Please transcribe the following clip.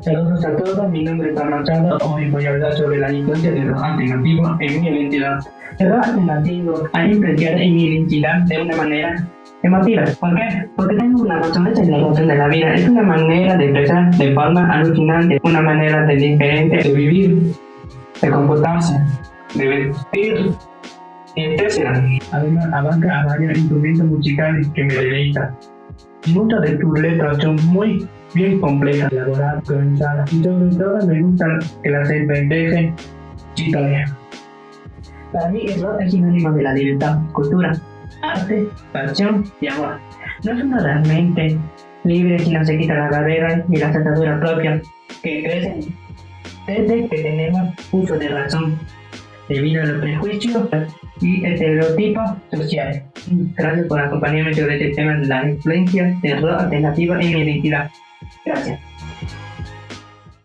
Saludos a todos, mi nombre es Machado. Hoy voy a hablar sobre la influencia de los alternativos en mi identidad. El rock alternativo ha influenciado en mi identidad de una manera emotiva. ¿Por qué? Porque tengo una razón, la razón de la vida. Es una manera de expresar de forma alucinante, una manera de diferente de vivir, de comportarse, de vestir, etc. Además, abarca a varios instrumentos musicales que me deleitan. Muchas de tus letras son muy bien complejas, elaboradas, organizadas y sobre todo me gusta que las deje historia. Para mí el rock es sinónimo de la libertad, cultura, arte, pasión y amor. No es uno realmente libre si no se quita la barrera y las ataduras propias que crecen desde que tenemos uso de razón debido a los prejuicios y estereotipos sociales. Gracias por acompañarme sobre este tema de la influencia de rock alternativa en mi identidad. Gracias.